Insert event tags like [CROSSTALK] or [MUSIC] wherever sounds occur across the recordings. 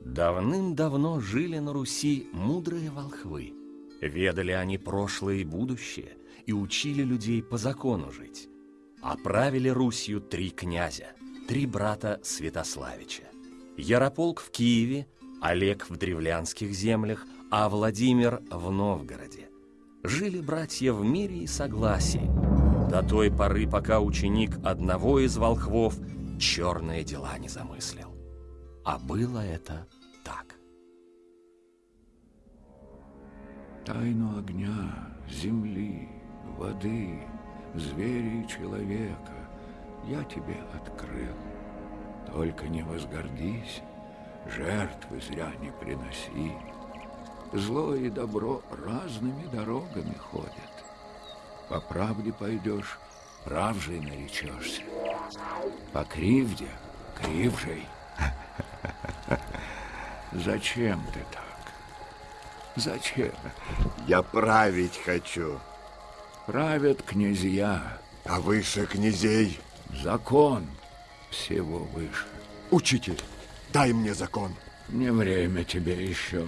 Давным-давно жили на Руси мудрые волхвы. Ведали они прошлое и будущее и учили людей по закону жить. Оправили Русью три князя, три брата Святославича. Ярополк в Киеве, Олег в древлянских землях, а Владимир в Новгороде. Жили братья в мире и согласии, до той поры, пока ученик одного из волхвов черные дела не замыслил. А было это так. Тайну огня, земли, воды, зверя и человека я тебе открыл. Только не возгордись, жертвы зря не приноси. Зло и добро разными дорогами ходят. По правде пойдешь, правжей наречешься. По кривде, кривжей. [LAUGHS] Зачем ты так? Зачем? Я править хочу. Правят князья. А выше князей? Закон всего выше. Учитель, дай мне закон. Не время тебе еще.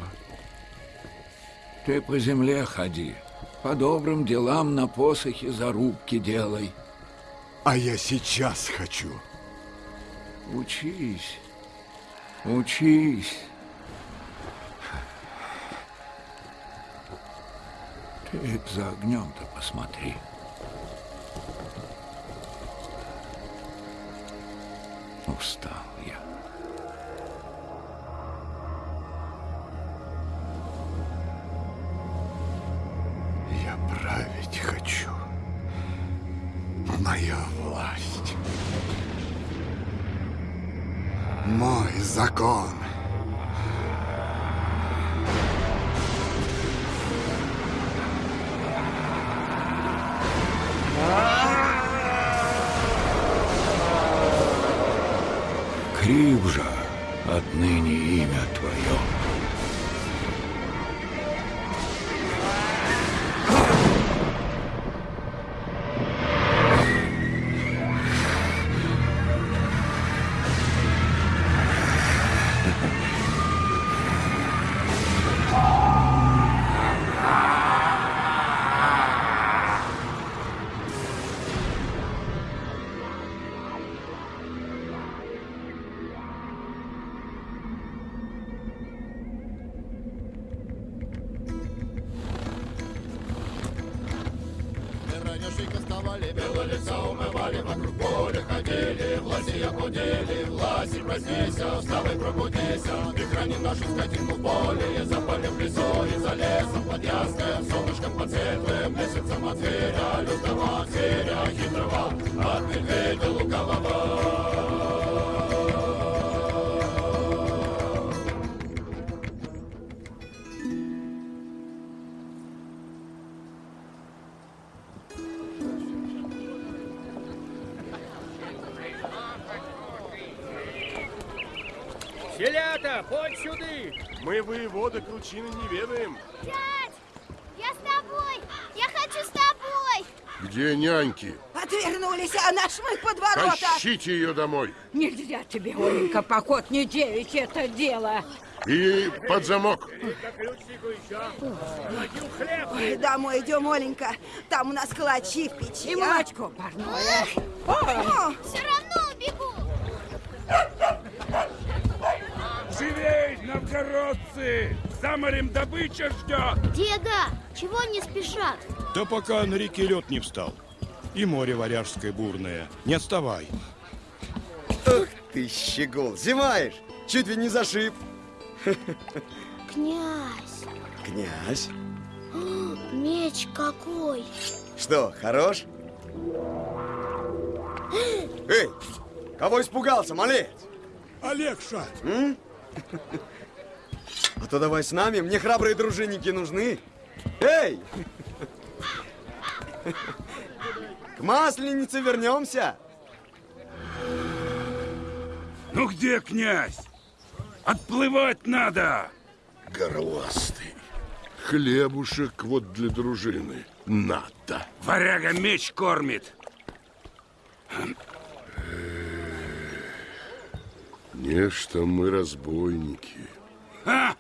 Ты по земле ходи, по добрым делам на посохе зарубки делай. А я сейчас хочу. Учись, учись. Ты за огнем-то посмотри. Устал я. Я править хочу. Моя власть. Мой закон. Кривжа, отныне имя твое. Мы воеводы кручины не ведаем. Дядь, я с тобой! Я хочу с тобой! Где няньки? Отвернулись, а наш мы под ворота. Тащите ее домой. Нельзя тебе, Оленька, поход не девичье это дело. И под замок. Ой, домой идем, Оленька. Там у нас калачи в печи. И молочко парное. Все равно убегу! Живей, новгородцы! За морем добыча ждет! Деда, чего они спешат? Да пока на реке лед не встал. И море варяжское бурное. Не отставай. Ах ты, щегол, зимаешь? Чуть ли не зашиб. Князь, Князь, меч какой! что, хорош? Эй, кого испугался, малец? Олегша! А то давай с нами, мне храбрые дружинники нужны. Эй! К масленице вернемся. Ну где князь? Отплывать надо! Горластый. Хлебушек вот для дружины. Надо. Варяга меч кормит. Нечто мы разбойники. А?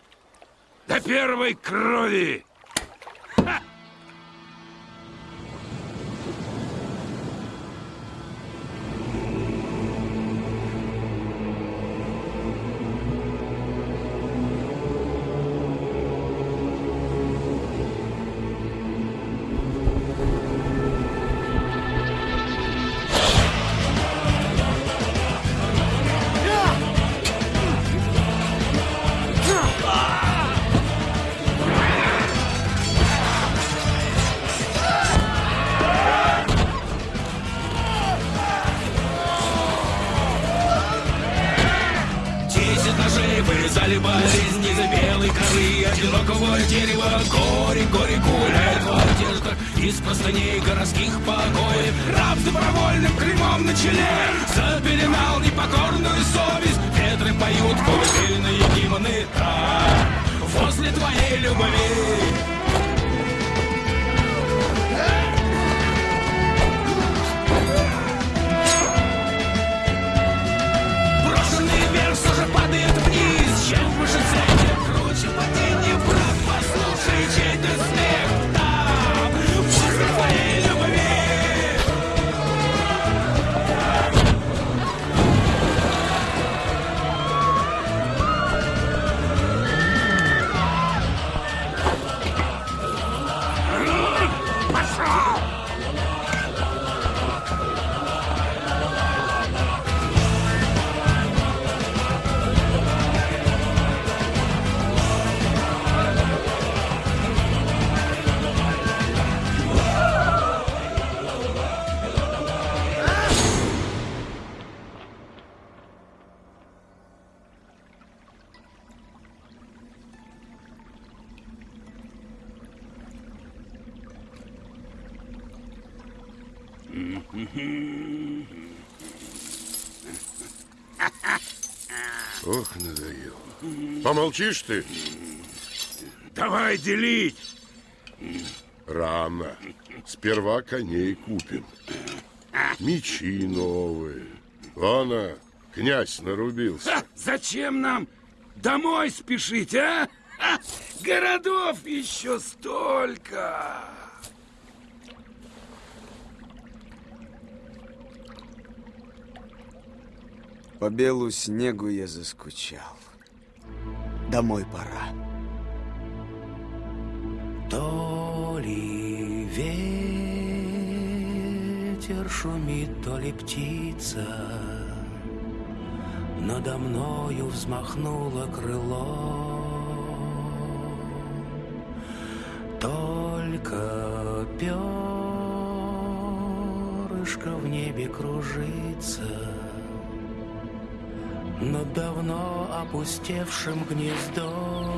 До первой крови! Ох, надоел. Помолчишь ты? Давай делить! Рано. Сперва коней купим. Мечи новые. Вон, князь нарубился. Ха, зачем нам домой спешить, а? Ха, городов еще столько! По белу снегу я заскучал. Домой пора. То ли ветер шумит, то ли птица Надо мною взмахнуло крыло давно опустевшим гнездом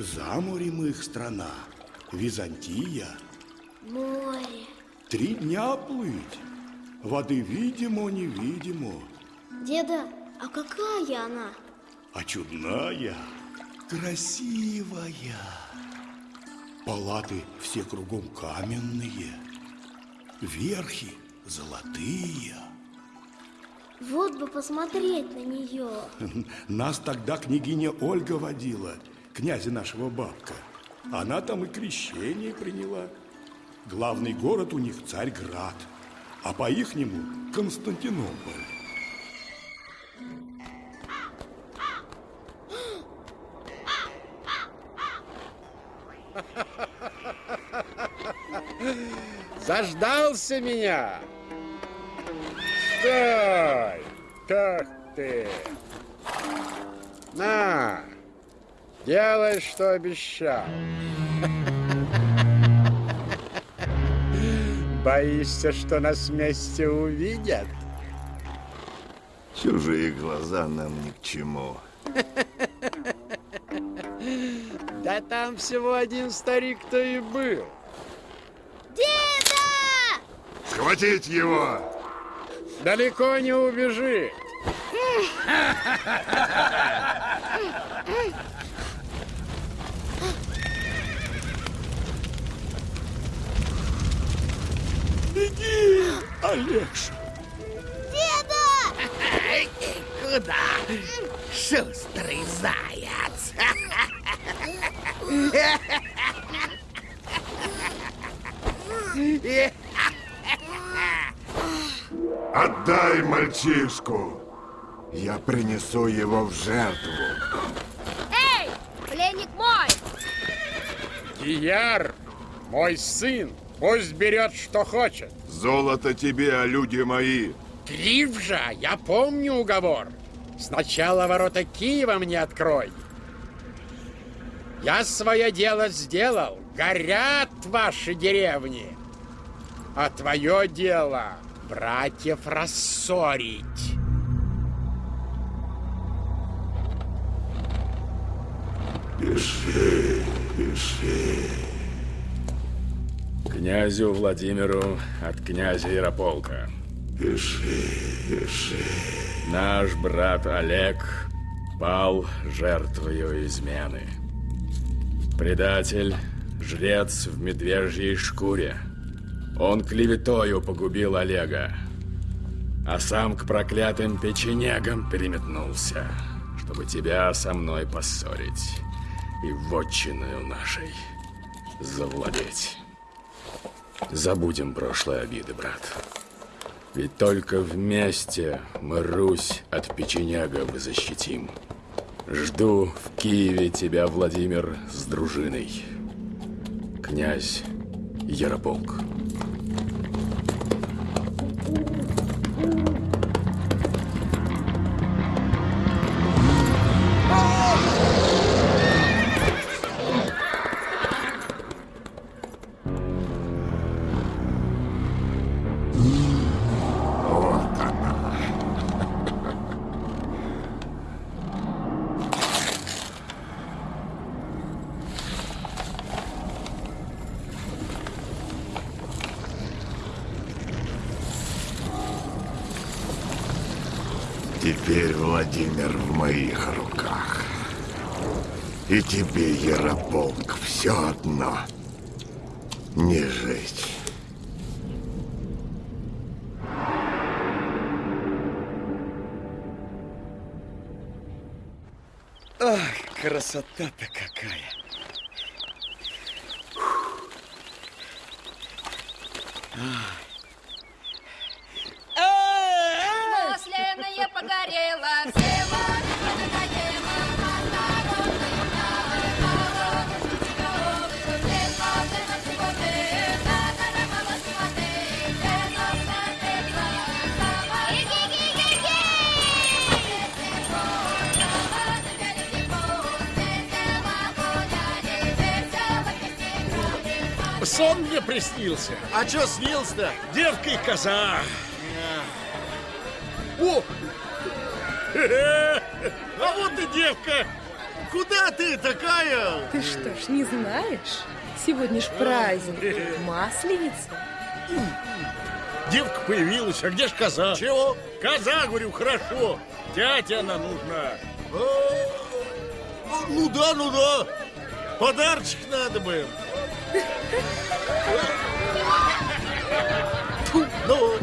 За морем их страна, Византия. Море. Три дня плыть. Воды видимо, невидимо, Деда, а какая она? а чудная, красивая. Палаты все кругом каменные, верхи золотые. Вот бы посмотреть на нее. Нас тогда княгиня Ольга водила, князя нашего бабка. Она там и крещение приняла. Главный город у них Царьград, а по-ихнему Константинополь. Заждался меня? Стой! Как ты? На, делай, что обещал. [LAUGHS] Боишься, что нас вместе увидят? Чужие глаза нам ни к чему. [LAUGHS] Да там всего один старик-то и был. Деда! Схватить его! Далеко не убежит. [LAUGHS] Беги, Олегша! Деда! Куда? Шустрый заяц. Отдай мальчишку! Я принесу его в жертву. Эй, пленник мой! Кияр, мой сын, пусть берет, что хочет. Золото тебе, а люди мои. Кривжа, я помню уговор. Сначала ворота Киева мне открой. Я свое дело сделал. Горят ваши деревни. А твое дело братьев рассорить. Пиши, пиши. Князю Владимиру от князя Ярополка. Пиши, пиши. Наш брат Олег пал жертвою измены. Предатель, жрец в медвежьей шкуре. Он клеветою погубил Олега, а сам к проклятым печенегам переметнулся, чтобы тебя со мной поссорить и вотчиною нашей завладеть. Забудем прошлые обиды, брат. Ведь только вместе мы Русь от печенегов защитим. Жду в Киеве тебя, Владимир, с дружиной. Князь Ярополк. Красота-то какая! Масляная погорела, все Сон мне приснился. А что снился-то? Девка и коза. О! [LAUGHS] А вот и девка. Куда ты такая? Ты что ж, не знаешь? Сегодня ж праздник, масленица. Девка появилась, а где ж коза? Чего? Коза, говорю, хорошо. Тятя она нужна. А, Ну да, ну да. Подарочек надо бы. Фу, ну,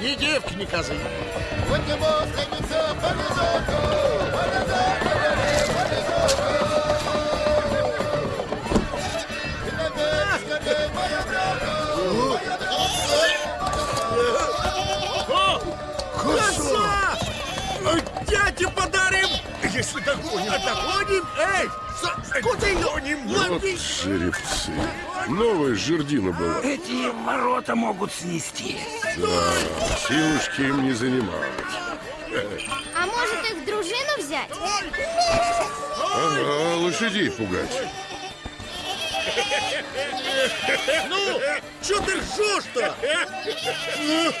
и девки не козы. Коса! Дядя подарил! Если догоним. А догоним? Эй, с- куда ее? Вот Лови! жеребцы. Новая жердина была. Эти ворота могут снести. Да, силушки им не занимать. А может их в дружину взять? Ага, лошадей пугать. Ну, что ты ржешь-то? Ну,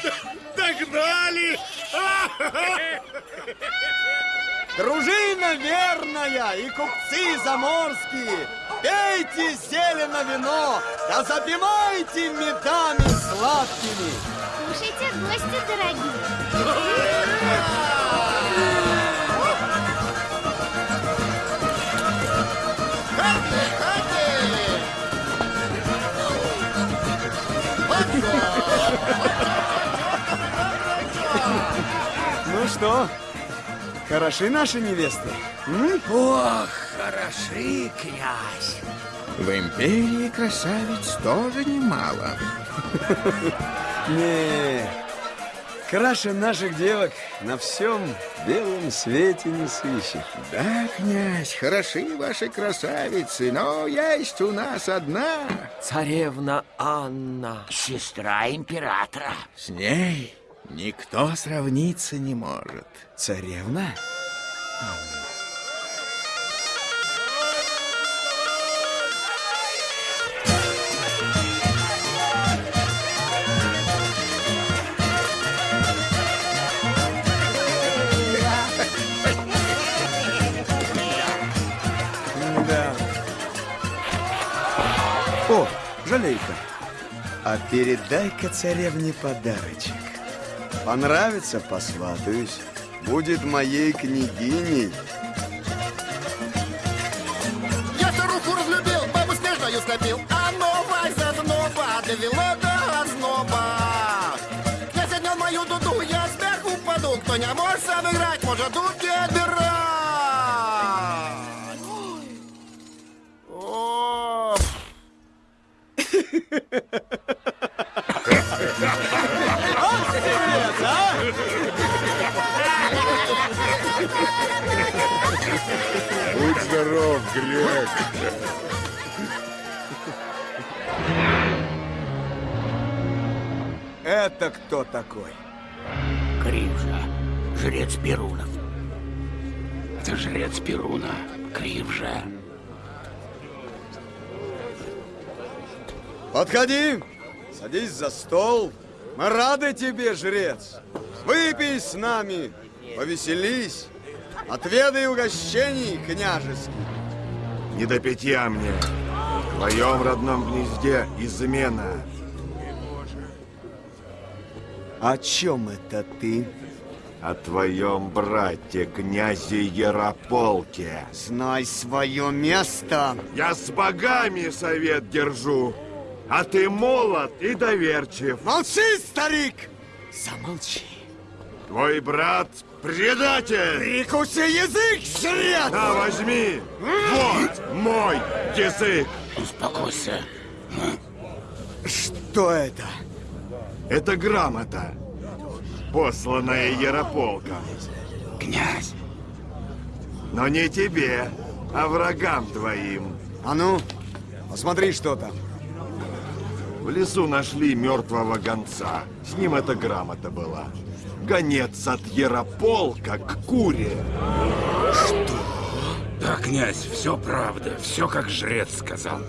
догнали! [LAUGHS] Дружина верная и купцы заморские, пейте зелено вино, да запивайте медами сладкими. Слушайте, гости дорогие. Ну что, хороши наши невесты? М? Ох, хороши, князь. В империи красавиц тоже немало. [LAUGHS] Не, краше наших девок на всем белом свете не сыщешь. Да, князь, хороши ваши красавицы, но есть у нас одна. Царевна Анна. Сестра императора. С ней никто сравниться не может. Царевна? Да. О, жалейка. А передай-ка царевне подарочек. Понравится, посватаюсь. Будет моей княгиней. Я старуху разлюбил, бабу снежную скопил, а новая зазноба довела до озноба. Князь отнял мою дуду, я сверху упаду, кто не может сам играть, может дудки отбирать. О, Глеб. Это кто такой? Кривжа, жрец Перунов. Это жрец Перуна, Кривжа. Подходи, садись за стол. Мы рады тебе, жрец. Выпей с нами, повеселись. Отведай угощений княжеских. Не до питья мне. В твоем родном гнезде измена. О чем это ты? О твоем брате, князе Ярополке. Знай свое место. Я с богами совет держу, а ты молод и доверчив. Молчи, старик! Замолчи. Твой брат предатель! Прикуси язык, жрец! На, возьми! Вот мой язык! Успокойся. Что это? Это грамота, посланная Ярополком. Князь, Но не тебе, а врагам твоим. А ну, посмотри, что там. В лесу нашли мертвого гонца. С ним эта грамота была. Гонец от Ярополка к Куре. да, князь, все правда, все как жрец сказал.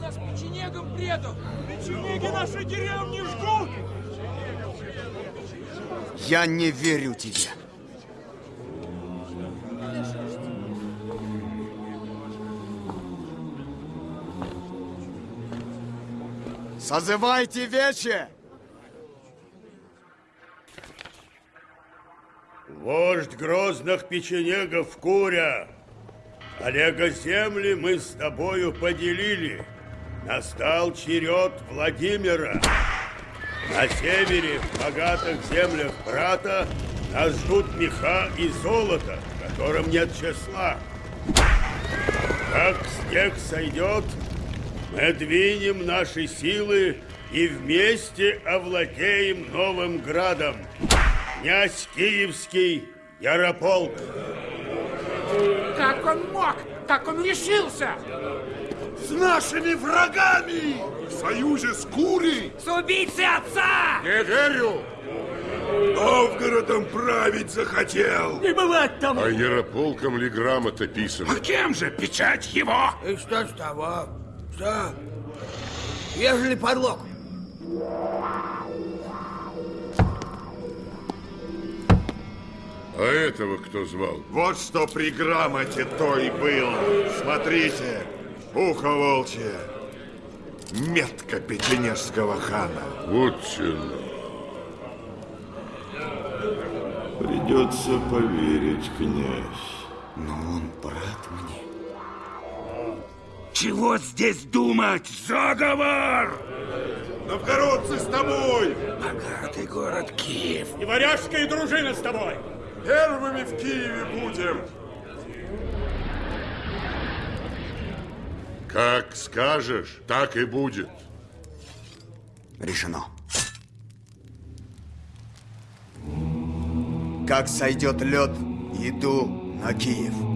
нас печенегом предал! Печенеги нашей деревни жгут! Я не верю тебе. Созывайте вече! Вождь грозных печенегов Куря, Олега земли мы с тобою поделили. Настал черед Владимира. На севере, в богатых землях брата, нас ждут меха и золото, которым нет числа. Как снег сойдет, мы двинем наши силы и вместе овладеем новым градом. Князь Киевский Ярополк! Как он мог? Как он решился? С нашими врагами! В союзе с Курей! С убийцей отца! Не верю! Новгородом править захотел! Не бывать тому! А Ярополком ли грамота писана? А кем же печать его? И что с того? Что? Ежели подлог. А этого кто звал? Вот что при грамоте то и было. Смотрите, ухо волчье. Метка печенежского хана. Вот чё. Придется поверить, князь. Но он брат мне. Чего здесь думать? Заговор! Новгородцы с тобой! Богатый город Киев. И варяжская дружина с тобой. Первыми в Киеве будем. Как скажешь, так и будет. Решено. Как сойдет лед, иду на Киев.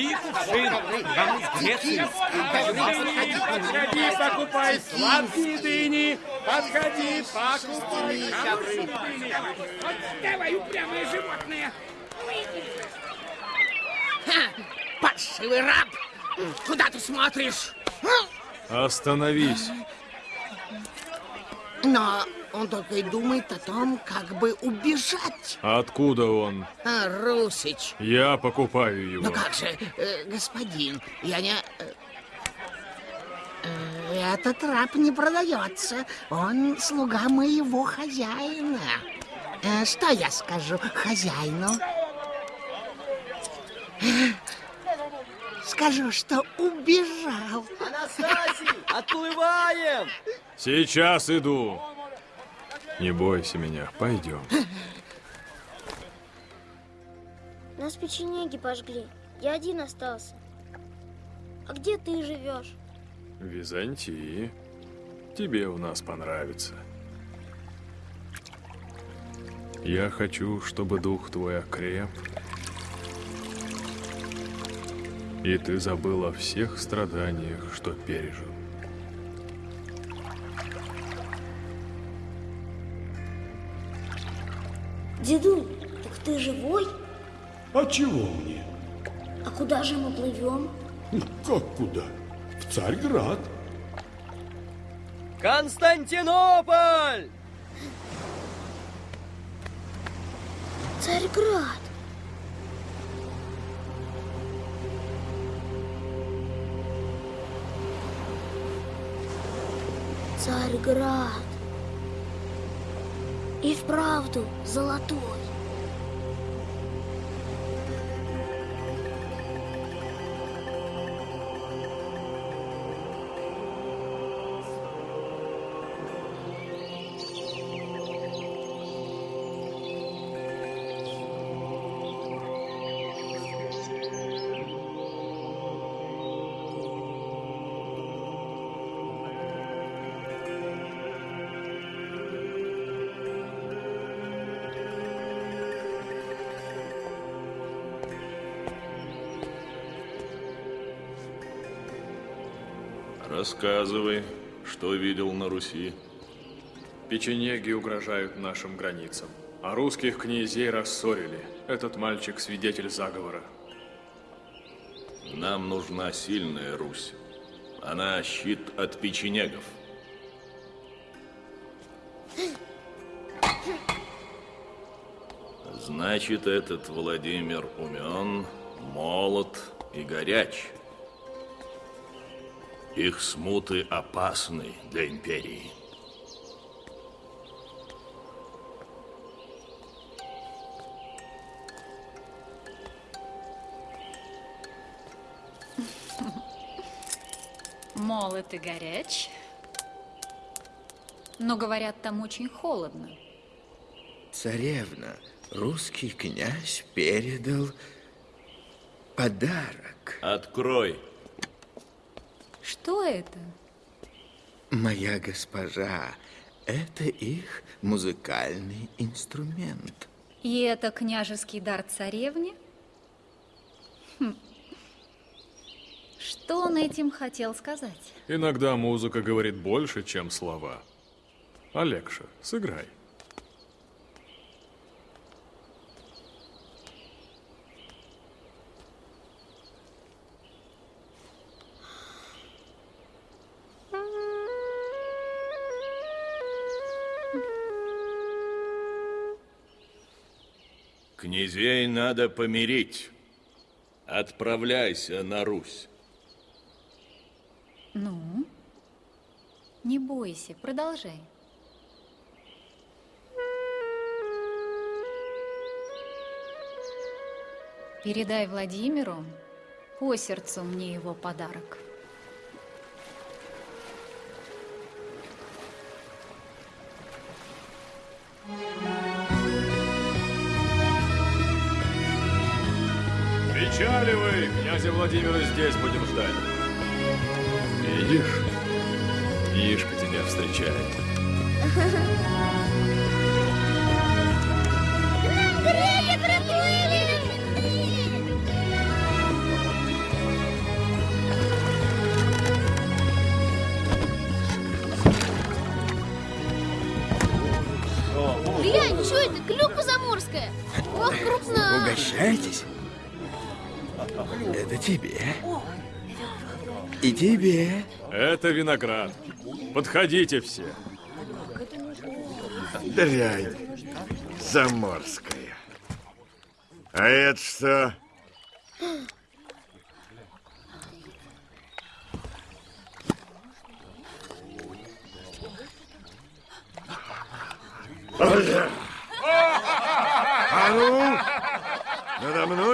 Купи кувшин, Греции. Подходи, покупай сладкие дыни. Подходи, покупай хорошие дыни. Вот давай, упрямое животное! Ха, паршивый раб! Куда ты смотришь? Остановись. Но он только и думает о том, как бы убежать. Откуда он? А, Русич. Я покупаю его. Ну как же, э, господин, я не... э, э, Этот раб не продается. Он слуга моего хозяина. Э, Что я скажу хозяину? Скажу, что убежал. Анастасий, отплываем! Сейчас иду. Не бойся меня, пойдем. Нас печенеги пожгли. Я один остался. А где ты живешь? В Византии. Тебе у нас понравится. Я хочу, чтобы дух твой окреп. И ты забыл о всех страданиях, что пережил. Дедуль, так ты живой? А чего мне? А куда же мы плывем? Как куда? В Царьград. Константинополь! Царьград. Царьград. И вправду золотой. Рассказывай, что видел на Руси. Печенеги угрожают нашим границам, а русских князей рассорили. Этот мальчик свидетель заговора. Нам нужна сильная Русь. Она щит от печенегов. Значит, этот Владимир умен, молод и горяч. Их смуты опасны для империи. Молод и горяч. Но, говорят, там очень холодно. Царевна, русский князь передал... подарок. Открой. Что это? Моя госпожа, это их музыкальный инструмент. И это княжеский дар царевне? Хм. Что он этим хотел сказать? Иногда музыка говорит больше, чем слова. Алекша, сыграй. Князей надо помирить. Отправляйся на Русь. Ну? Не бойся, продолжай. Передай Владимиру, по сердцу мне его подарок. Причаливай, князя Владимира здесь будем ждать. Видишь? Ишка тебя встречает. Греки приплыли! Глянь, что это? Клюква заморская. Ох, крупная. Угощайтесь. Это тебе. И тебе. Это виноград. Подходите все. Дрянь заморская. А это что?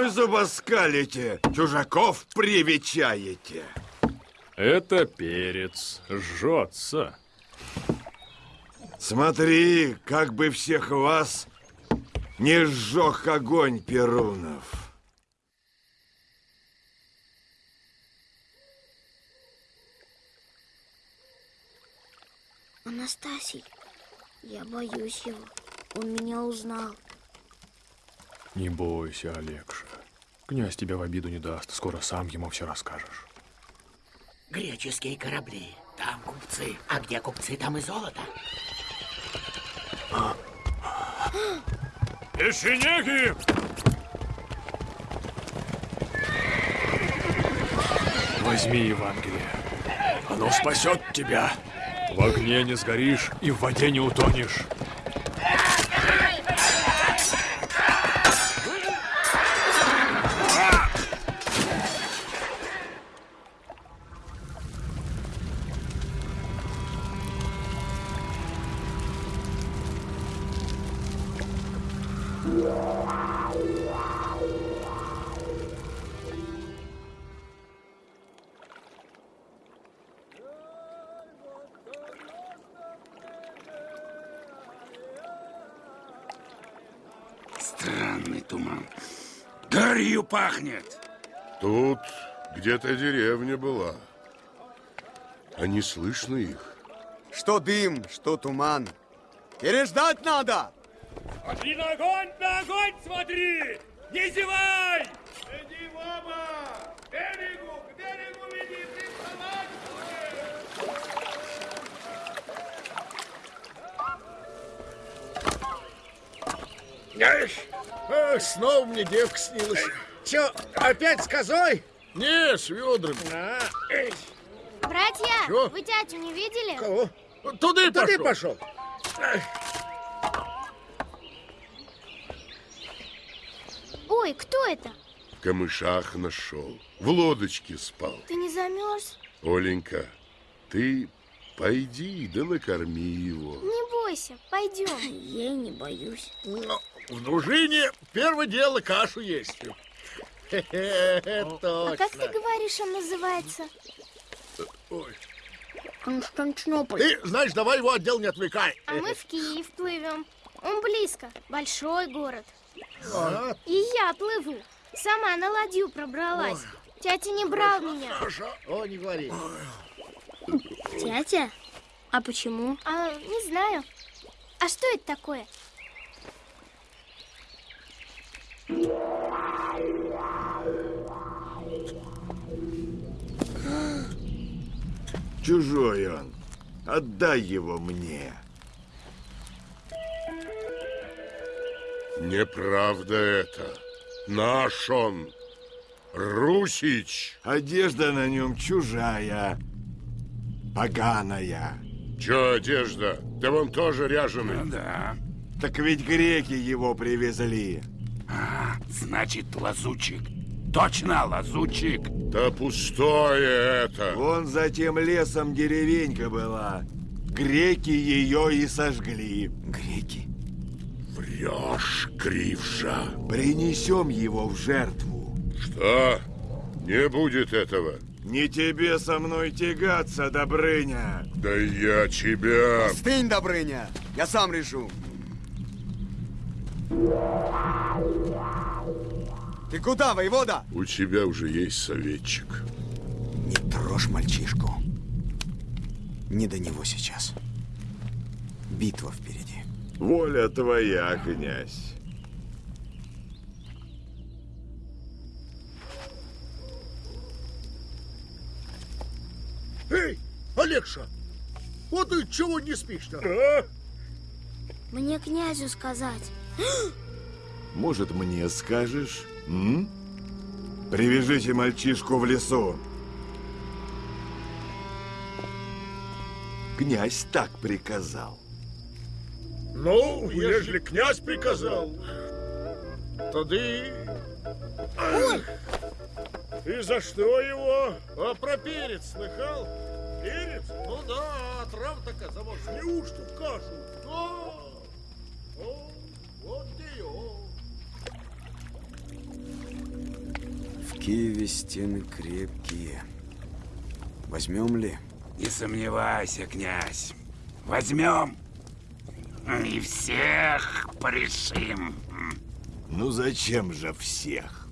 Зубоскалите, чужаков привечаете. Это перец. Жжется. Смотри, как бы всех вас не сжег огонь Перунов. Анастасий, я боюсь его. Он меня узнал. Не бойся, Алекша. Князь тебя в обиду не даст. Скоро сам ему все расскажешь. Греческие корабли. Там купцы. А где купцы, там и золото. Печенеги! Возьми Евангелие. Оно спасет тебя. В огне не сгоришь и в воде не утонешь. Странный туман. Гарью пахнет. Тут где-то деревня была. А не слышно их. Что дым, что туман. Переждать надо! И на огонь, на огонь смотри! Не зевай! Иди в оба! К берегу, к берегу веди, приставать! Эх, эх, снова мне девка снилась. Че, опять с козой? Не, с ведрами. А, эй, Братья, Чё? вы тятю не видели? кого? Туда и пошел. пошел. Ой, кто это? В камышах нашел. В лодочке спал. Ты не замерз? Оленька, ты пойди да накорми его. Не бойся, пойдем. Я не боюсь. В дружине первое дело кашу есть. Хе-хе, А как ты говоришь, он называется? Ой. Константинополь. Ты, знаешь, давай его отдел не отвлекай. А мы в Киев плывем. Он близко, большой город. А, И я плыву. Сама на ладью пробралась. Тятя не брал меня. Хорошо. О, не говори. Тятя? А почему? А, не знаю. А что это такое? Чужой он. Отдай его мне. Неправда это. Наш он. Русич. Одежда на нем чужая. Поганая. Че одежда? Ты вон тоже ряженый. Ну да. Так ведь греки его привезли. А, значит, лазучик. Точно, лазучик. Да пустое это. Вон за тем лесом деревенька была. Греки ее и сожгли. Греки? Врешь, Кривша. Принесем его в жертву. Что? Не будет этого. Не тебе со мной тягаться, Добрыня. Да я тебя... Остынь, Добрыня. Я сам решу. Ты куда, воевода? У тебя уже есть советчик. Не трожь мальчишку. Не до него сейчас. Битва впереди. Воля твоя, князь. Эй, Олегша, вот ты чего не спишь-то? А? Мне князю сказать. Может, мне скажешь? М? Привяжите мальчишку в лесу. Князь так приказал. Ну, ежели князь приказал, тады... Ой! И за что его? А про перец слыхал? Перец? Ну да, трав такая завоз. Неужто в кашу? Да. О, вот ее. Киеве стены крепкие. Возьмем ли? Не сомневайся, князь. Возьмем. И всех порешим. Ну зачем же всех?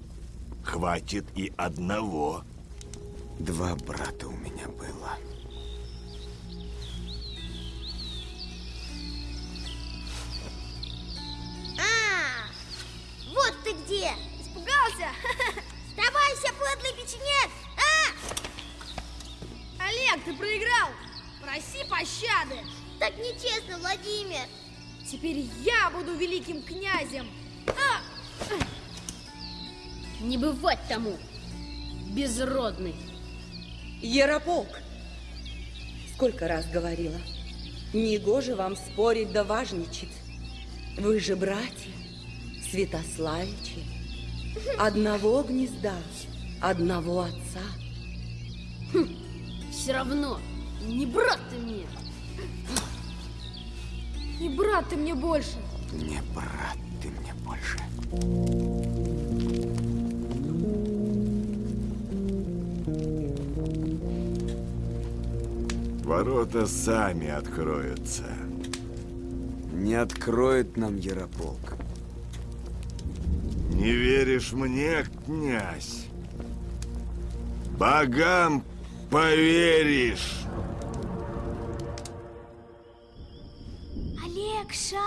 Хватит и одного. Два брата у меня было. А, вот ты где! Испугался? [LAUGHS] Сдавайся, подлый печенек! А! Олег, ты проиграл! Проси пощады! Так нечестно, Владимир! Теперь я буду великим князем! А! Не бывать тому, безродный. Ярополк, сколько раз говорила, негоже вам спорить да важничать. Вы же братья, Святославичи, одного гнезда, одного отца. Хм, все равно, не брат ты мне. Не брат ты мне больше. Не брат ты мне больше. Ворота сами откроются. Не откроет нам Ярополк. Не веришь мне, князь? Богам поверишь. Олегша!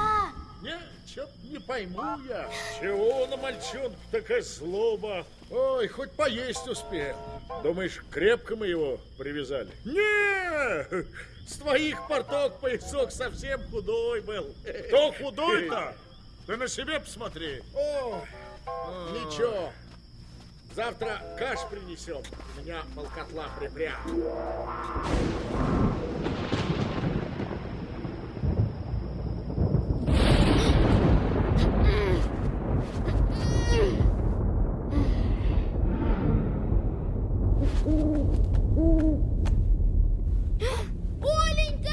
Не, чё не пойму я. Чего на мальчонку такая злоба? Ой, хоть поесть успеем. Думаешь, крепко мы его привязали? Не! С твоих порток поясок совсем худой был. Кто худой-то? Ты на себе посмотри. О, ничего. Завтра каш принесем. У меня полкотла припрят. Оленька!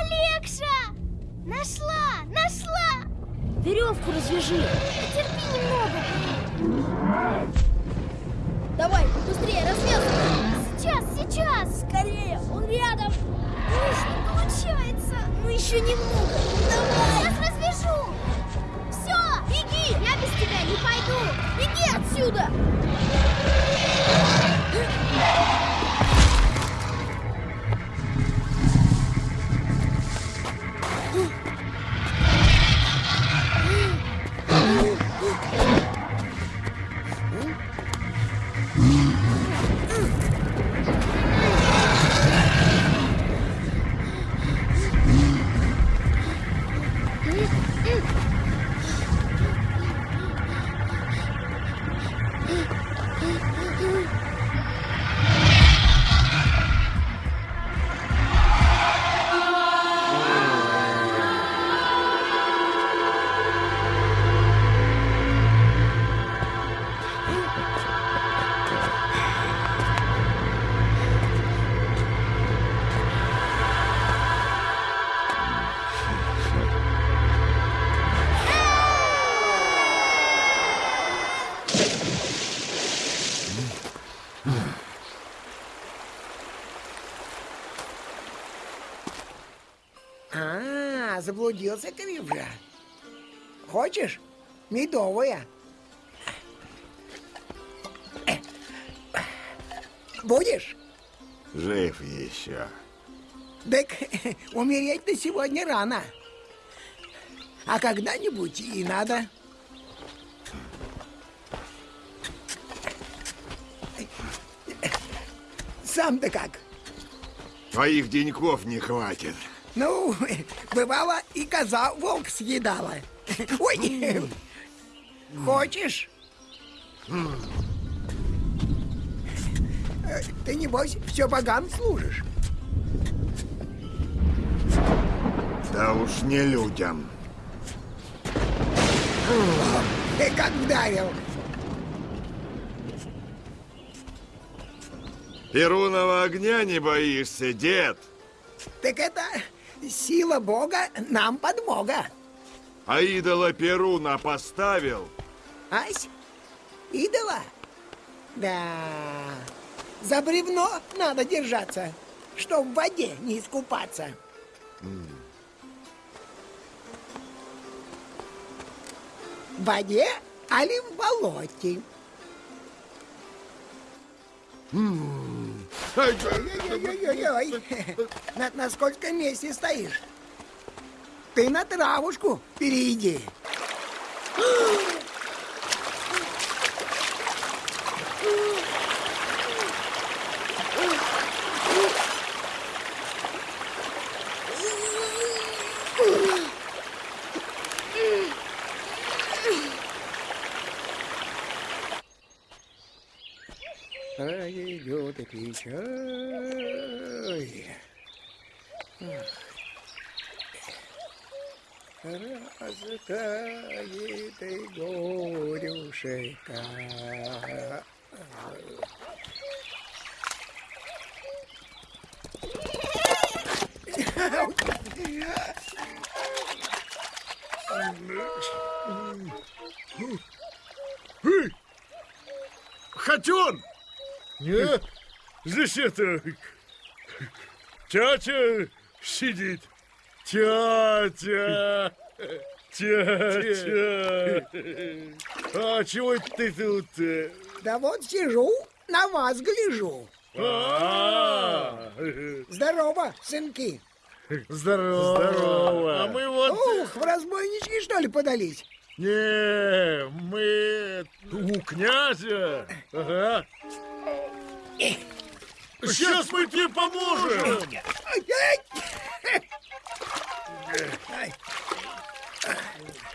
Нашла! Нашла! Веревку развяжи. Терпи немного. Давай, быстрее, развязывай. Сейчас, сейчас. Скорее, он рядом. Ну, что получается? Ну, еще немного. Давай. Сейчас развяжу. Все, беги. Я без тебя не пойду. Беги отсюда. Заблудился крепко. Хочешь? Медовая. Будешь? Жив еще. Так [LAUGHS] умереть-то сегодня рано. А когда-нибудь и надо. Сам-то как? Твоих деньков не хватит. Ну, бывало, и коза волк съедала. Ой, хочешь? Ты, небось, все богам служишь? Да уж не людям. Ты как вдарил. Перуного огня не боишься, дед? Так это сила Бога нам подмога. А идола Перуна поставил? Ась, идола? Да, за бревно надо держаться, чтоб в воде не искупаться. В воде, али в болоте? Ой-ой-ой, на, на сколько месте стоишь? Ты на травушку перейди. Пройдет и печаль. Растает и горюшека. Хотен! Не, здесь это... Тятя сидит. Тятя! Тятя! А чего это ты тут? э? Да вот сижу, на вас гляжу. А, Здорово, сынки. Здорово. Здорово. А мы вот... Ух, в разбойнички, что ли, подались? Не, мы у князя. Ага. Сейчас мы тебе поможем.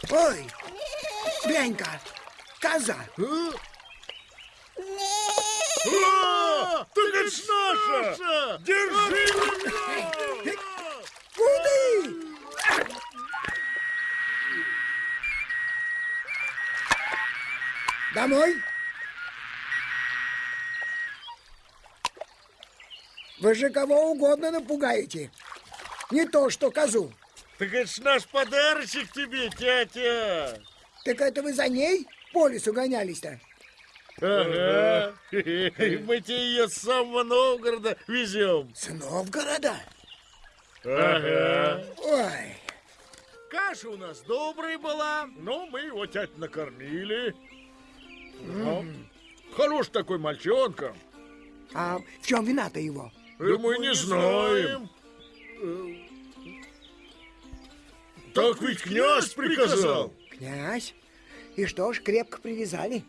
Ой, глянь-ка, коза. А, Так это ж наша! Держи ее! Куды? Домой? Вы же кого угодно напугаете. Не то, что козу. Так это ж наш подарочек тебе, тятя. Так это вы за ней по лесу гонялись-то? Ага. [LAUGHS] Мы тебе ее с самого Новгорода везем. С Новгорода? Ага. Ой, Каша у нас добрая была, но мы его тять накормили. Ну, Хорош такой мальчонка. а в чем вина-то его? Да мы не знаем. Э, Так ведь князь приказал. Князь? И что ж, крепко привязали?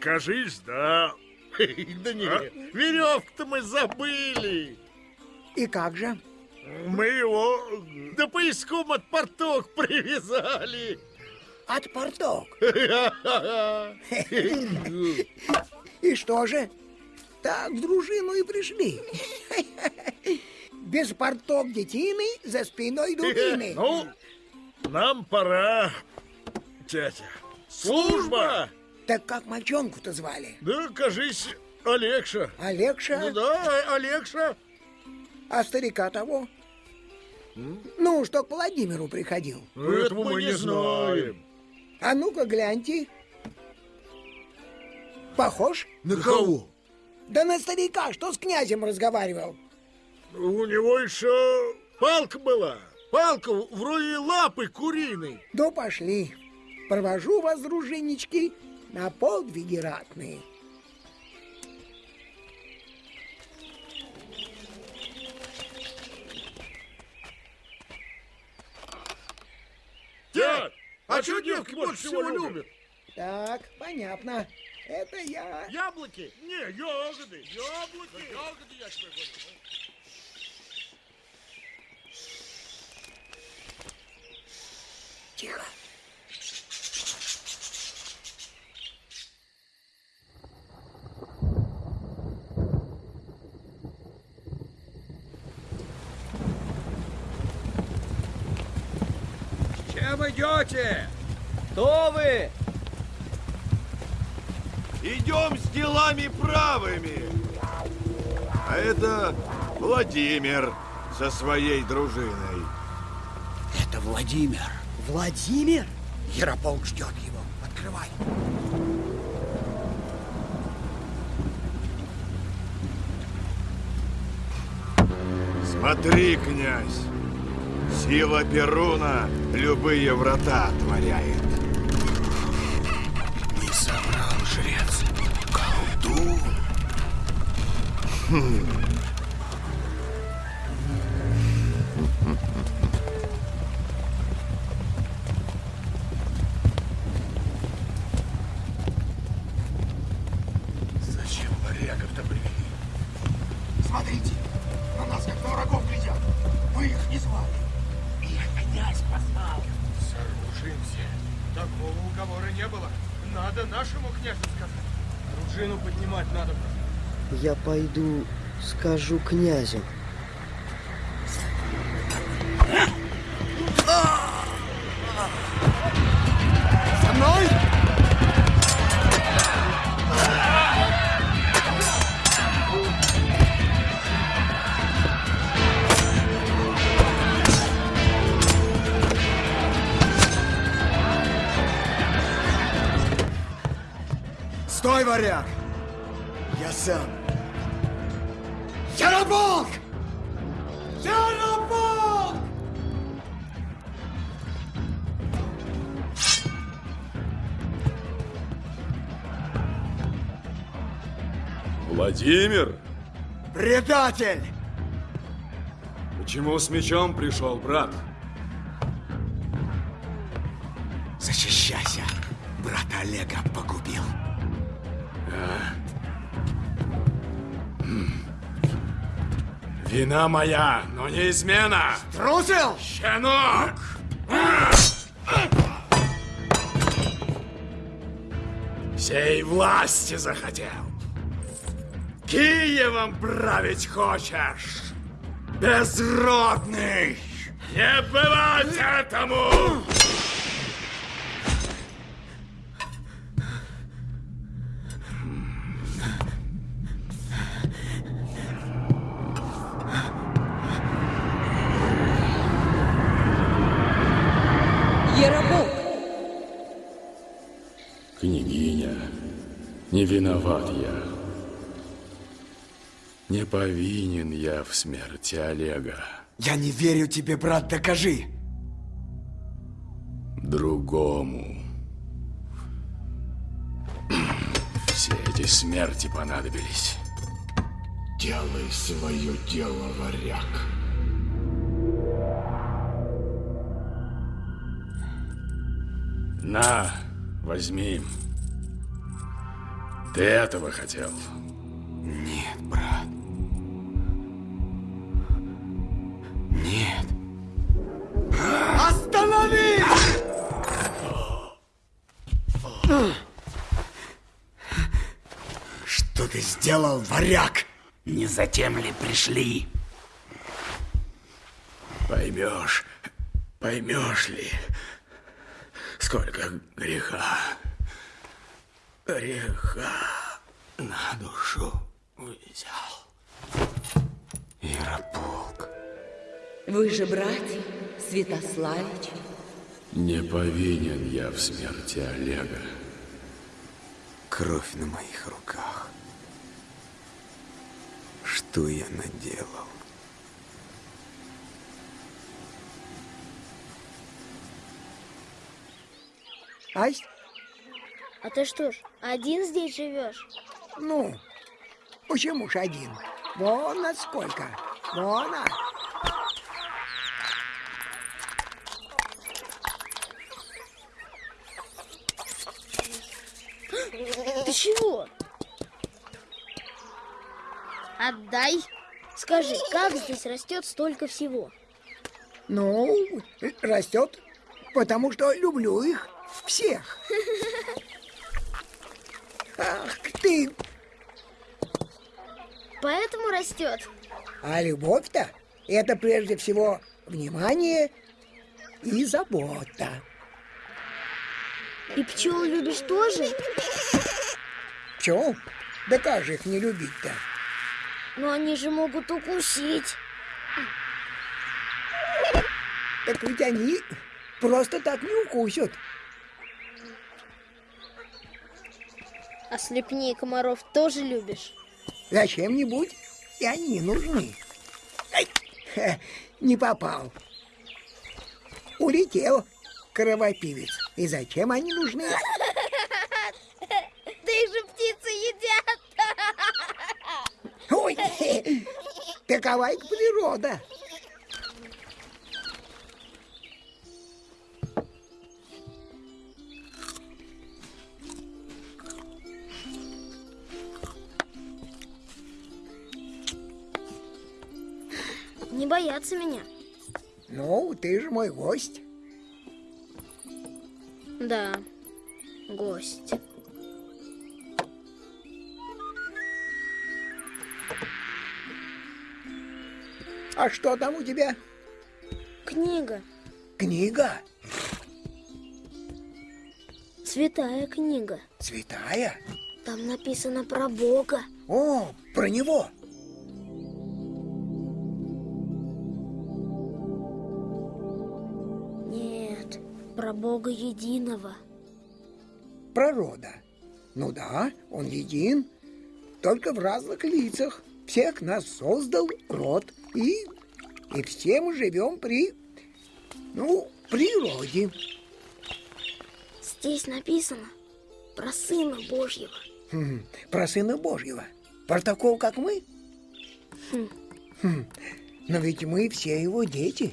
Кажись, да. Да не, веревку-то мы забыли. И как же? Мы его до поиском от порток привязали. От порток? [LAUGHS] И что же? Так в дружину и пришли. Без порток детины, за спиной дубины. Ну, нам пора, тетя. Служба! Так как мальчонку-то звали? Да, кажись, Олегша. Олегша? Ну да, Олегша. А старика того? Ну, что к Владимиру приходил. Ну, Этого мы не знаем. А ну-ка гляньте. Похож? На кого? Да на старика, что с князем разговаривал. У него еще палка была. Палка вроде лапы куриной. Ну, пошли. Провожу вас, дружиннички, на подвиги ратные. Дядь, а что девки больше всего любят? Так, понятно. Это я. Яблоки? Не, ягоды. Яблоки. Ягоды я тебе говорю. Тихо. Чем идете? Кто вы? Идем с делами правыми. А это Владимир со своей дружиной. Это Владимир. Владимир? Ярополк ждет его. Открывай. Смотри, князь, сила Перуна любые врата отворяет. Хм. Пойду скажу князю. За мной! Стой, варяг! Я сам. Ярополк! Ярополк! Владимир, Предатель! почему с мечом пришел, брат? Защищайся. Брата Олега погубил. Вина моя, но не измена. Трусил? Щенок! Всей власти захотел. Киевом править хочешь? Безродный! Не бывать этому! Не виноват я. Не повинен я в смерти Олега. Я не верю тебе, брат, докажи. Другому. Все эти смерти понадобились. Делай свое дело, варяг. На, возьми. Ты этого хотел? Нет, брат. Нет. Остановись! Что ты сделал, варяг? Не затем ли пришли? Поймешь, поймешь ли, сколько греха греха на душу взял. Ярополк. Вы же братья, Святославич. Не повинен я в смерти Олега. Кровь на моих руках. Что я наделал? Ась? А ты что ж, один здесь живешь? Ну, почему ж один? Вон насколько. Вон, а. Ты чего? Отдай. Скажи, как здесь растет столько всего? Ну, растет, потому что люблю их всех. [LAUGHS] Ах ты! Поэтому растет. А любовь-то это прежде всего внимание и забота. И пчел любишь тоже? Пчел? Да как же их не любить-то? Но они же могут укусить. Так ведь они просто так не укусят. А слепней комаров тоже любишь? Зачем-нибудь и они нужны. Ай, ха, не попал. Улетел кровопивец. И зачем они нужны? Да их же птицы едят. Ой, [LAUGHS] такова их природа. Боятся меня. Ну, ты же мой гость. Да, гость. А что там у тебя? Книга. Книга? Святая книга. Святая? Там написано про Бога. О, про него. Бога единого. Пророда. Ну да, он един, только в разных лицах. Всех нас создал род, и, и все мы живем при, ну, природе. Здесь написано про Сына Божьего. Хм, про Сына Божьего. Про такого, как мы? Хм. Хм, но ведь мы все его дети.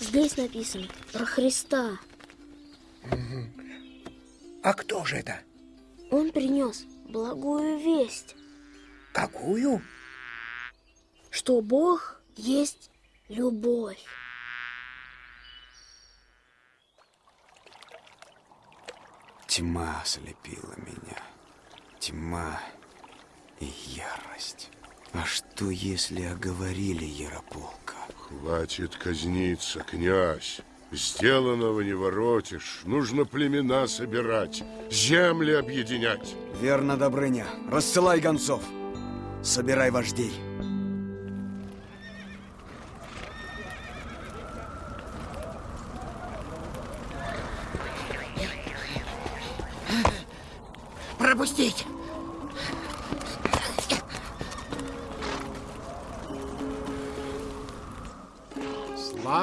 Здесь написано про Христа. А кто же это? Он принес благую весть, Какую? что Бог есть любовь. Тьма ослепила меня. Тьма и ярость. А что, если оговорили Ярополка? Хватит казниться, князь. Сделанного не воротишь. Нужно племена собирать, земли объединять. Верно, Добрыня. Рассылай гонцов. Собирай вождей.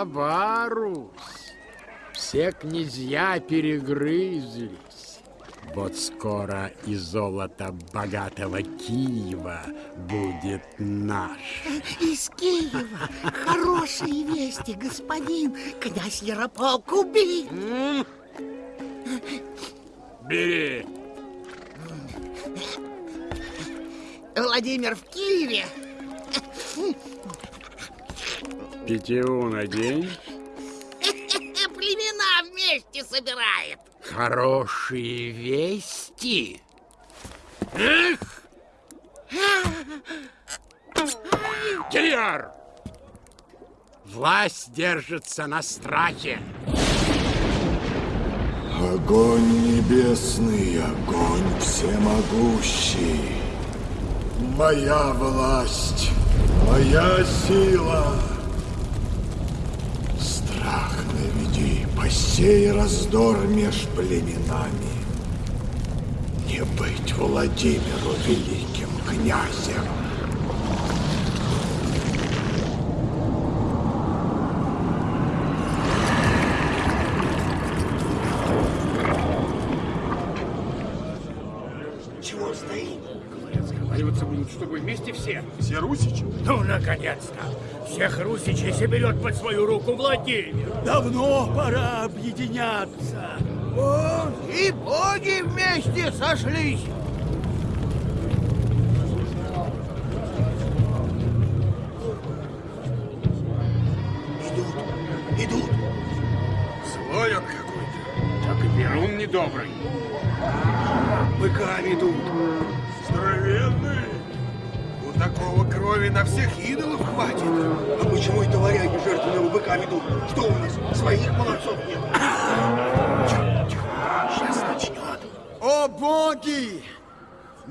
Слаба Русь, все князья перегрызлись. Вот скоро и золото богатого Киева будет наш. Из Киева хорошие вести, господин. Князь Ярополк убит. Бери. Владимир в Киеве. Питьеву надень. [LAUGHS] Племена вместе. собирает. Хорошие вести. Эх! Кияр! Власть держится на страхе. Огонь небесный, огонь всемогущий. Моя власть, моя сила. Посей раздор меж племенами. Не быть Владимиру великим князем. Чего стоим? Говорят, сговариваться будут, чтобы вместе все. Все русичи? Ну, наконец-то! Всех русичей соберет под свою руку Владимир. Давно пора объединяться. Вот и боги вместе сошлись.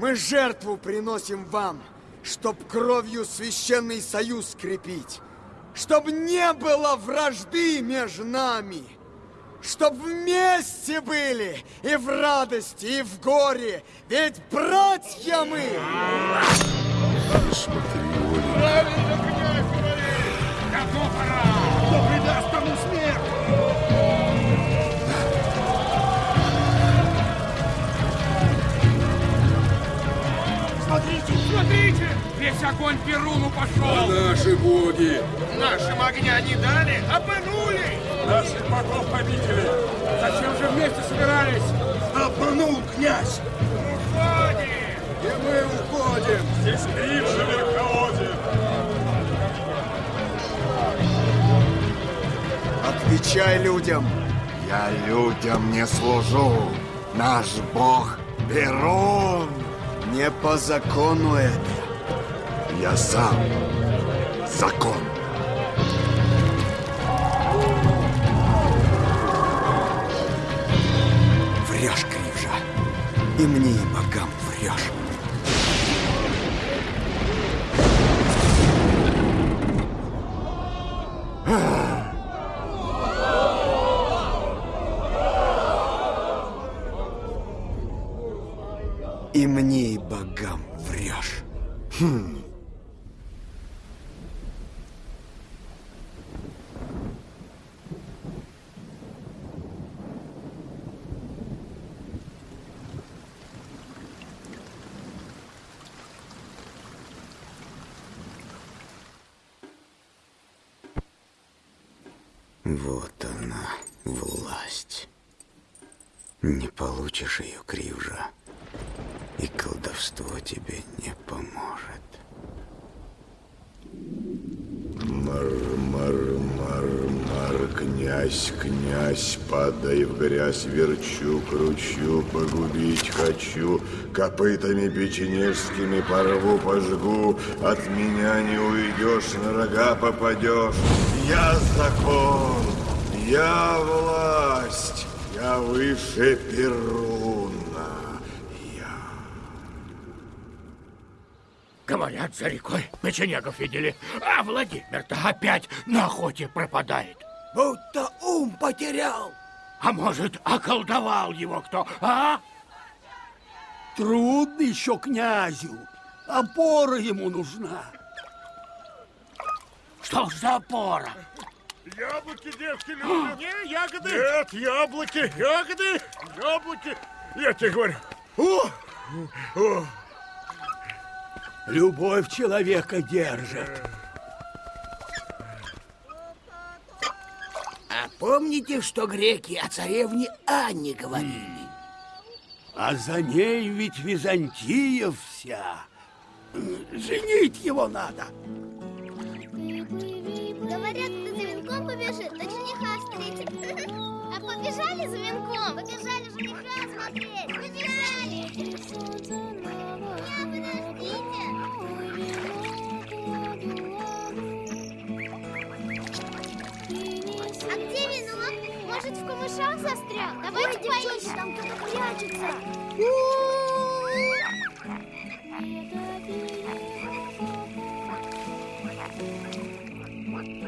Мы жертву приносим вам, чтоб кровью священный союз скрепить, чтоб не было вражды между нами, чтоб вместе были и в радости, и в горе, ведь братья мы! Правильно, князь огонь Перуну пошел! А наши боги? Нашим огня не дали, обманули! Наших богов победили! Зачем же вместе собирались? Обманул князь! Уходим! И мы уходим! Здесь Крив же верховодит! Отвечай людям! Я людям не служу. Наш бог Перун. Не по закону это. Я сам закон. Врешь, Кривжа. И мне, и богам врешь. И мне, и богам врешь. Хм. Вот она, власть. Не получишь ее, Кривжа, и колдовство тебе не поможет. Мар, мар, мар, мар, князь, князь, падай в грязь, верчу, кручу, погубить хочу, копытами печенежскими порву, пожгу, от меня не уйдешь, на рога попадешь. Я закон, я власть, я выше Перуна. Говорят, за рекой печенегов видели, а Владимир-то опять на охоте пропадает. Будто ум потерял. А может, околдовал его кто, а? Трудно еще князю. Опора ему нужна. Что ж за опора? Яблоки, девки, любят. Не, ягоды. Нет, яблоки, ягоды, яблоки. Я тебе говорю. О, о. Любовь человека держит. А помните, что греки о царевне Анне говорили? А за ней ведь Византия вся. Женить его надо. Давайте поищем. там кто-то прячется.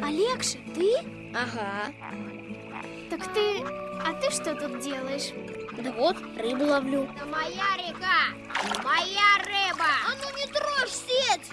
Олегша, ты? Ага. Так ты... А ты что тут делаешь? Да вот, рыбу ловлю. Это моя река! Моя рыба! А ну не трожь сеть!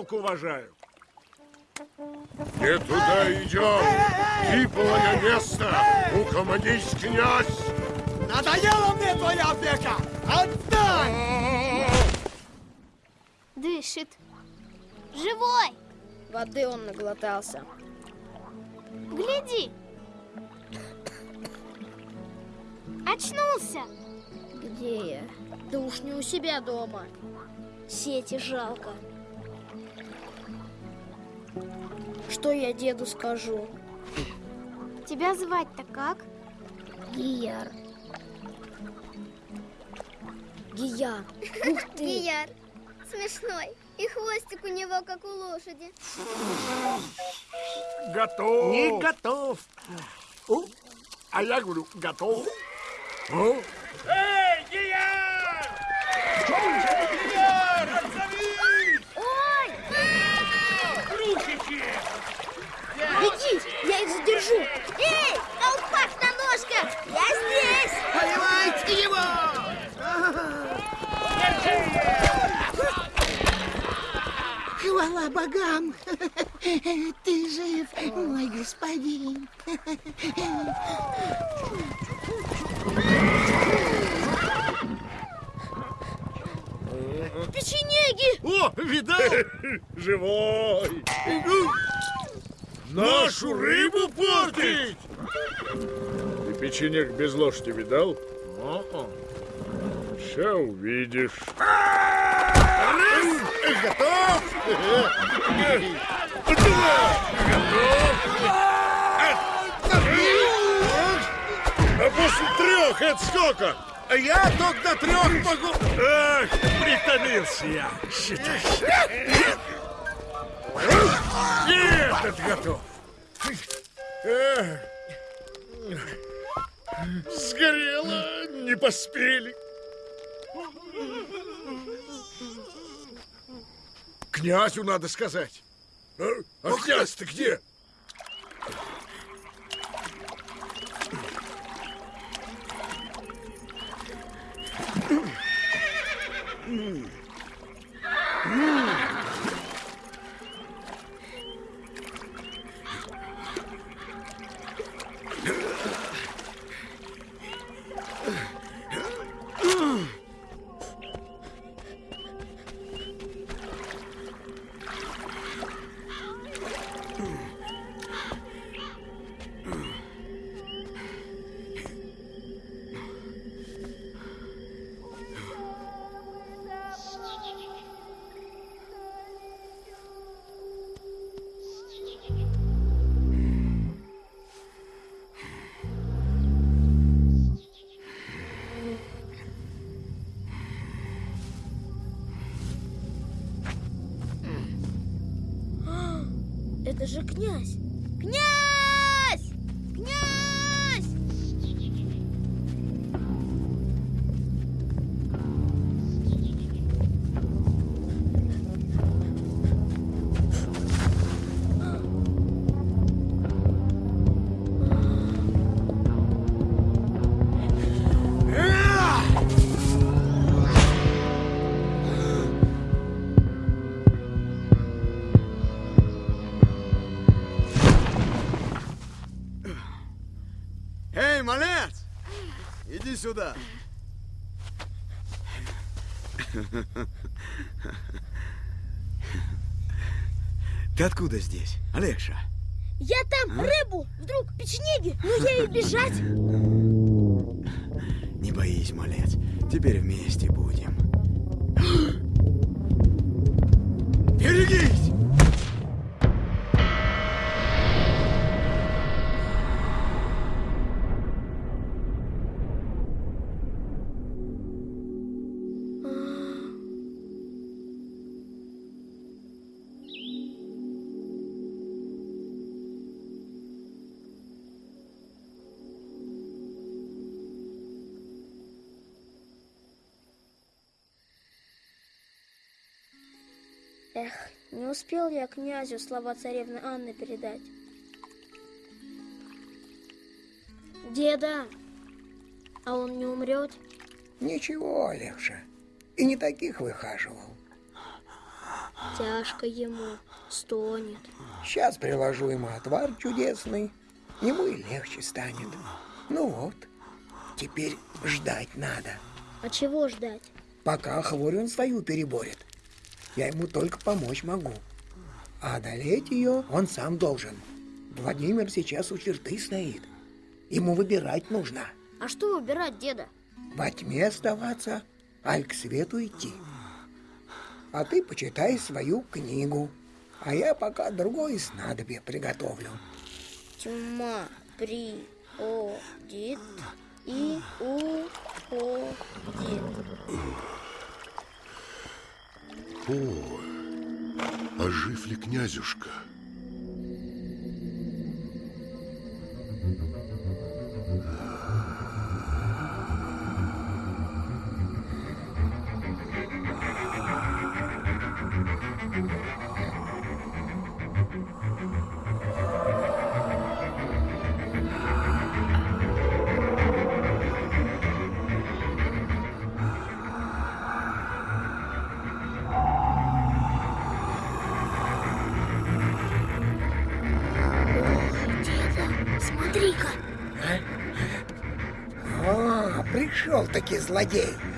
Рыбалку уважаю. Не туда идем. Типовое место. Угомонись, князь. Надоела мне твоя опека! Отдай! Дышит. Живой! Воды он наглотался. Гляди! Очнулся! Где я? Да уж не у себя дома. Сети жалко. Что я деду скажу? Тебя звать-то как? Гияр. Гияр. Ух ты. Гияр. Смешной. И хвостик у него, как у лошади. Готов. Не готов. У, А я говорю, готов. О, Эй, Гияр! Гияр, отзовись! Ой! Русичи! Беги, я их задержу. Эй, колпак на ножках! Я здесь! Поливайте его! Хвала богам! Ты жив, мой господин! Печенеги! О, видал? [LAUGHS] Живой. [LAUGHS] Нашу рыбу портить! Ты печенек без ложки видал? Сейчас увидишь. Готов? А после трех это сколько? А Я только до трех могу... Ах, притомился я. Считай. Нет, это готов. Сгорело, не поспели. Князю надо сказать. А, а князь-то где? Это же князь. Князь! Сюда. Ты откуда здесь, Олегша? Я там рыбу, вдруг печенеги, ну я и бежать. Не боись, малец, теперь вместе будем. Успел я князю слова царевны Анны передать. Деда, а он не умрет? Ничего, Олегша, и не таких выхаживал. Тяжко ему, стонет. Сейчас приложу ему отвар чудесный, ему и легче станет. Ну вот, теперь ждать надо. А чего ждать? Пока хворь он свою переборет. Я ему только помочь могу. А одолеть ее он сам должен. Владимир сейчас у черты стоит. Ему выбирать нужно. А что выбирать, деда? Во тьме оставаться, аль к свету идти. А ты почитай свою книгу. А я пока другое снадобье приготовлю. Тьма приходит и уходит. О, а жив ли князюшка? Пришел-таки злодей. Ах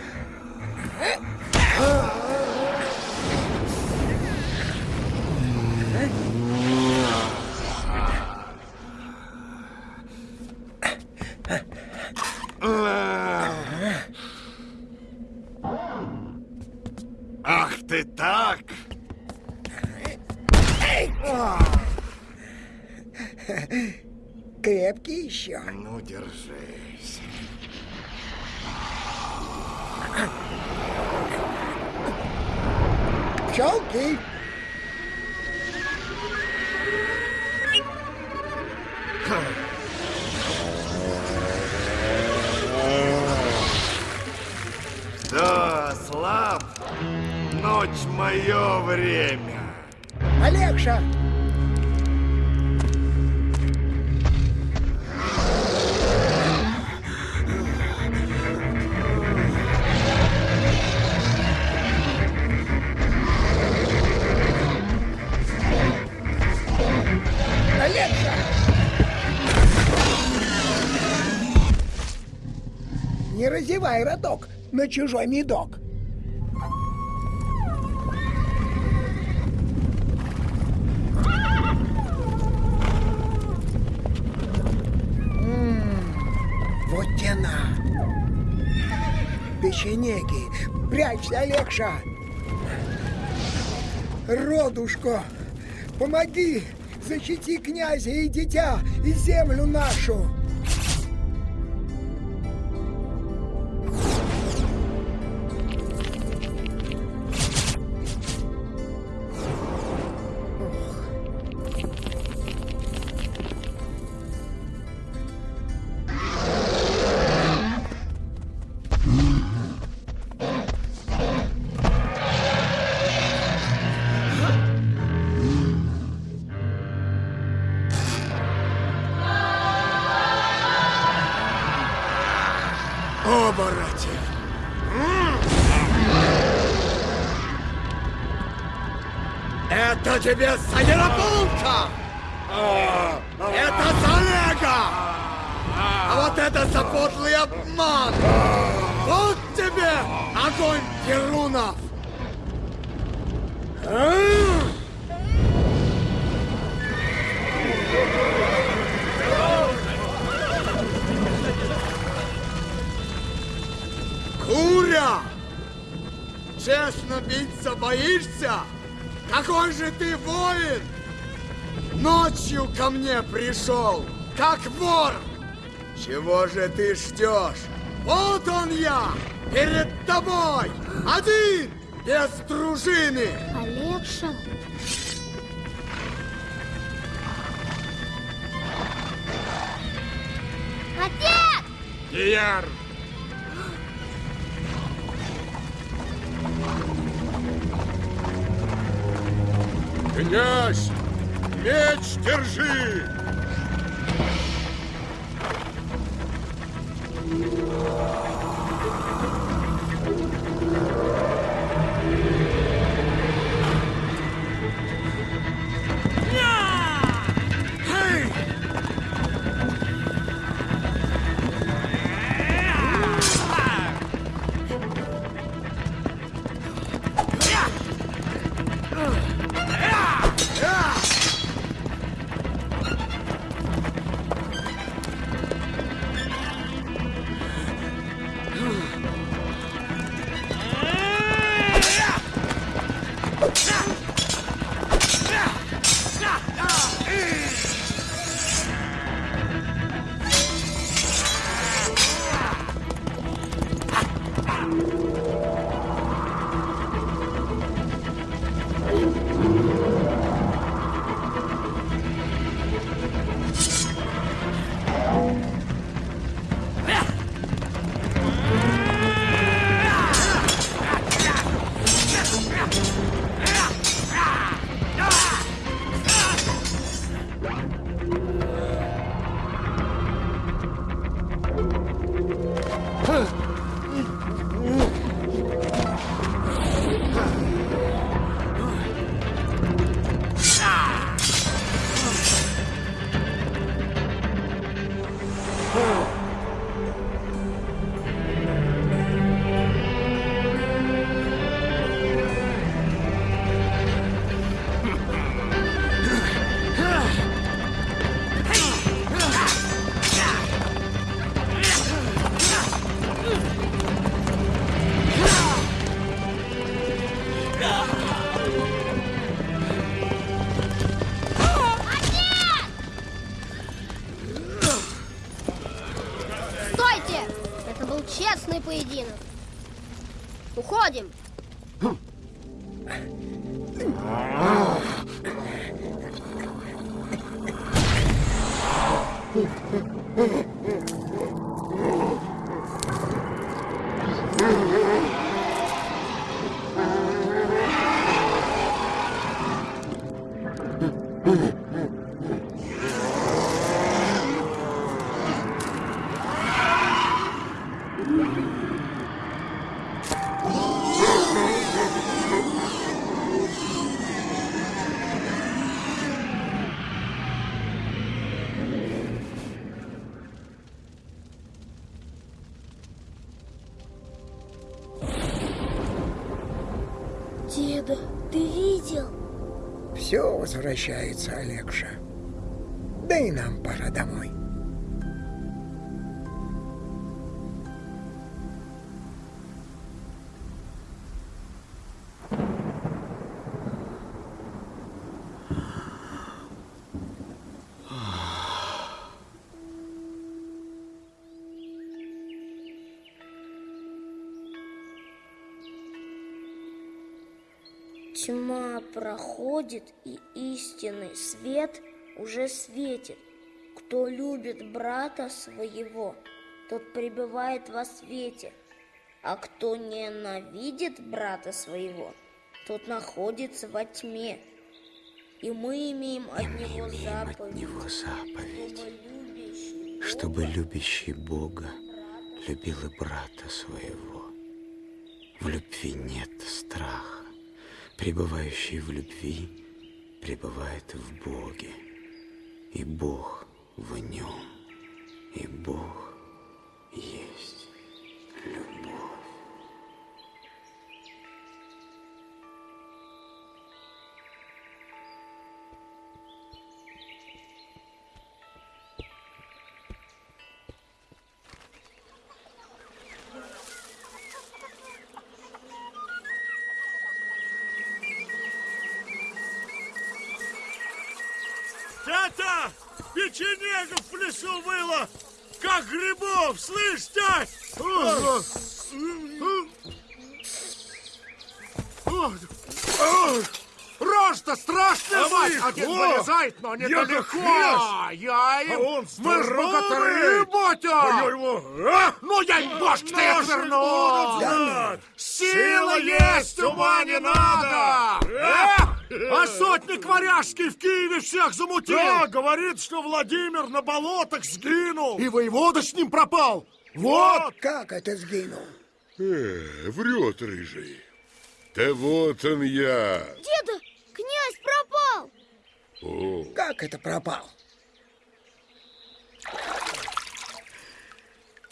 Роток на чужой медок. Вот тена. Печенеги, прячься, Олегша. Родушко, помоги, защити князя и дитя, и землю нашу. Тебе за Ярополка! Это за Олега! А вот это запотлый обман! Вот тебе огонь Перунов! Куря! Честно биться боишься? Какой же ты воин! Ночью ко мне пришел, как вор! Чего же ты ждешь? Вот он я, перед тобой, один, без дружины! Олегша? Отец! Ияр! Меч держи! Возвращается, Олегша. Да и нам пора домой. Проходит, и истинный свет уже светит. Кто любит брата своего, тот пребывает во свете, а кто ненавидит брата своего, тот находится во тьме. И мы имеем от него заповедь, него заповедь, чтобы любящий чтобы любящий Бога любил и брата своего. В любви нет страха. Пребывающий в любви пребывает в Боге, и Бог в нем. И Бог есть любовь. Слышь, о, Рожь-то страшная, мать! Эх, Отец о, вылезает, но я недалеко! как хрясь! Я им... А он Мы ж здоровый! богатыри, батя! А я его, а? Ну, я им башки-то я Наши верну! будут знать! Сила есть, ума не надо! А? А сотник Варяжский в Киеве всех замутил! Да, говорит, что Владимир на болотах сгинул! И воевода с ним пропал! Вот! Как это сгинул? Э, врет рыжий. Да вот он я. Деда, князь пропал! О, Как это пропал?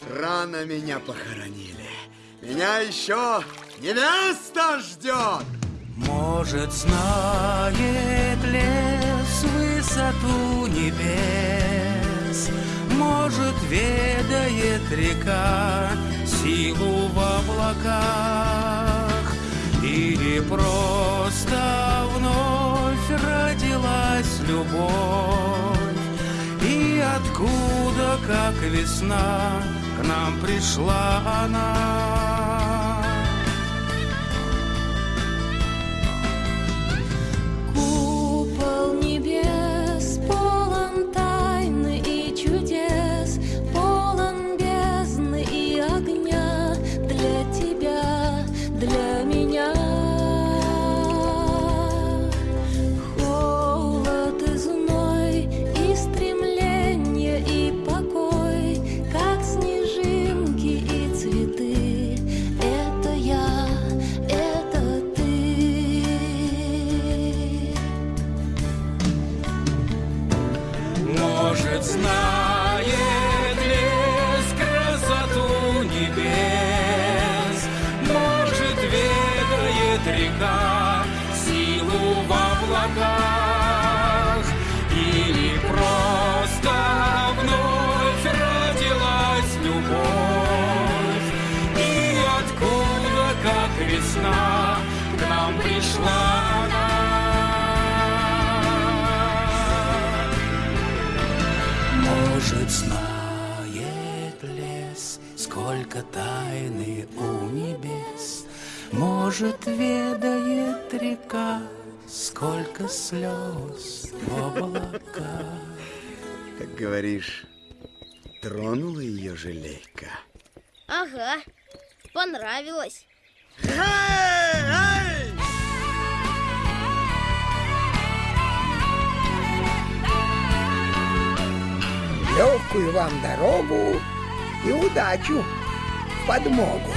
Рано меня похоронили. Меня еще невеста ждет. Может, знает лес высоту небес, Может, ведает река силу в облаках, Или просто вновь родилась любовь, И откуда, как весна, к нам пришла она. Сколько слез в облаках. Как говоришь, тронула ее жалейка. Ага, понравилось. Легкую вам дорогу и удачу в подмогу.